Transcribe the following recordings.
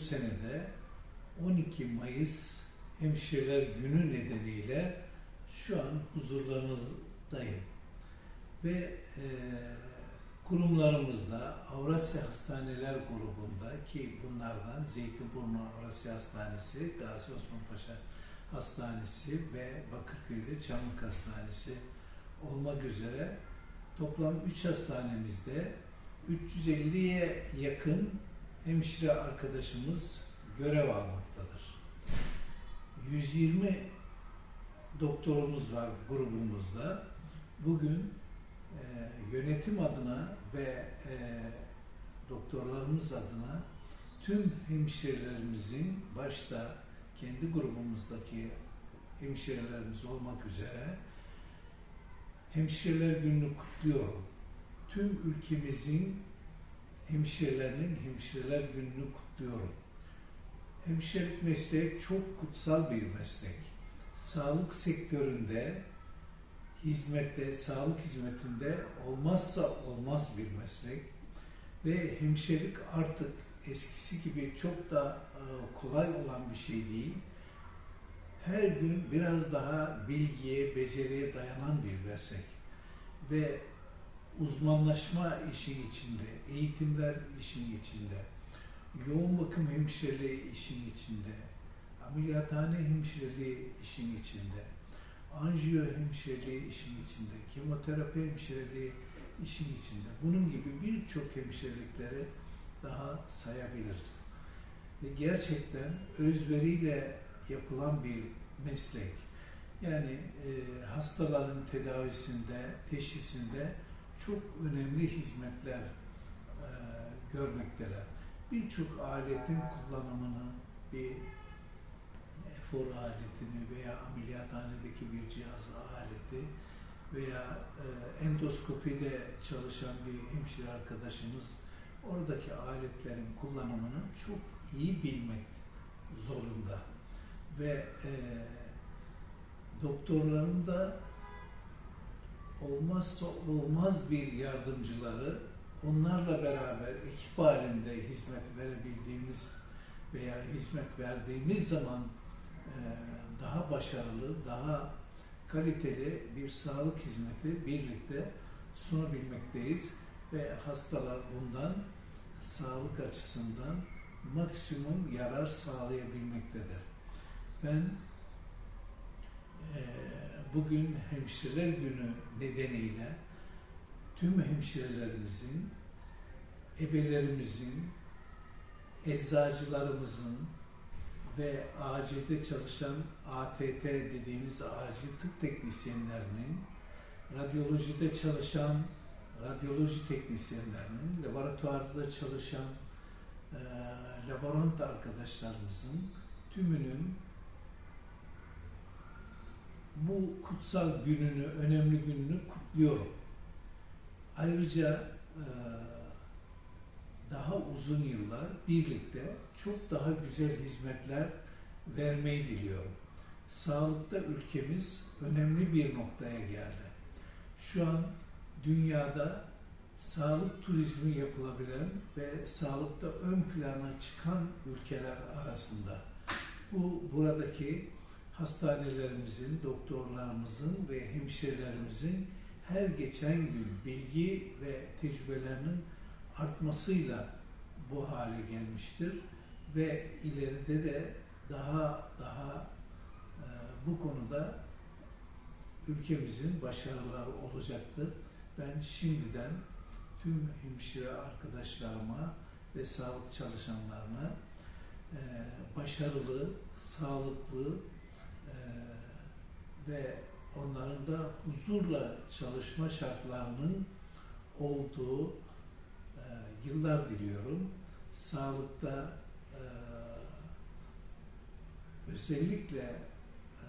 senede 12 Mayıs Hemşireler Günü nedeniyle şu an huzurlarınızdayım. Ve e, kurumlarımızda Avrasya Hastaneler grubunda ki bunlardan Zeytinburnu Avrasya Hastanesi, Gazi Osman Paşa Hastanesi ve Bakırköy'de Çamlık Hastanesi olmak üzere toplam 3 hastanemizde 350'ye yakın hemşire arkadaşımız görev almaktadır. 120 doktorumuz var grubumuzda. Bugün e, yönetim adına ve e, doktorlarımız adına tüm hemşirelerimizin başta kendi grubumuzdaki hemşirelerimiz olmak üzere Hemşireler Günü'nü kutluyorum. Tüm ülkemizin hemşirelerinin Hemşireler Günü'nü kutluyorum. Hemşirelik mesleği çok kutsal bir meslek. Sağlık sektöründe, hizmette, sağlık hizmetinde olmazsa olmaz bir meslek. Ve hemşirelik artık eskisi gibi çok da e, kolay olan bir şey değil. Her gün biraz daha bilgiye, beceriye dayanan bir meslek. Ve uzmanlaşma işin içinde, eğitimler işin içinde, yoğun bakım hemşireliği işin içinde, ameliyathane hemşireliği işin içinde, anjiyo hemşireliği işin içinde, kemoterapi hemşireliği işin içinde. Bunun gibi birçok hemşirelikleri daha sayabiliriz. Ve gerçekten özveriyle yapılan bir meslek. Yani e, hastaların tedavisinde, teşhisinde çok önemli hizmetler e, görmekteler. Birçok aletin kullanımını, bir efor aletini veya ameliyathanedeki bir cihaz aleti veya e, endoskopide çalışan bir hemşire arkadaşımız oradaki aletlerin kullanımını çok iyi bilmek zorunda ve e, doktorların da olmazsa olmaz bir yardımcıları onlarla beraber ekip halinde hizmet verebildiğimiz veya hizmet verdiğimiz zaman e, daha başarılı, daha kaliteli bir sağlık hizmeti birlikte sunabilmekteyiz ve hastalar bundan sağlık açısından maksimum yarar sağlayabilmektedir. Ben e, bugün Hemşireler Günü nedeniyle tüm hemşirelerimizin, ebelerimizin, eczacılarımızın ve acilde çalışan ATT dediğimiz acil tıp teknisyenlerinin, radyolojide çalışan radyoloji teknisyenlerinin, laboratuvarda çalışan e, laborant arkadaşlarımızın tümünün bu kutsal gününü, önemli gününü kutluyorum. Ayrıca e, daha uzun yıllar birlikte çok daha güzel hizmetler vermeyi diliyorum. Sağlıkta ülkemiz önemli bir noktaya geldi. Şu an dünyada sağlık turizmi yapılabilen ve sağlıkta ön plana çıkan ülkeler arasında. Bu buradaki hastanelerimizin, doktorlarımızın ve hemşirelerimizin her geçen gün bilgi ve tecrübelerinin artmasıyla bu hale gelmiştir ve ileride de daha daha e, bu konuda ülkemizin başarıları olacaktır. Ben şimdiden tüm hemşire arkadaşlarıma ve sağlık çalışanlarına e, başarılı, sağlıklı ve onların da huzurla çalışma şartlarının olduğu e, yıllar diliyorum. Sağlıkta e, özellikle e,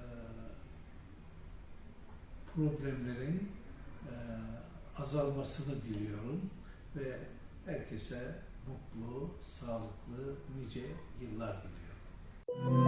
problemlerin e, azalmasını diliyorum ve herkese mutlu, sağlıklı, nice yıllar diliyorum.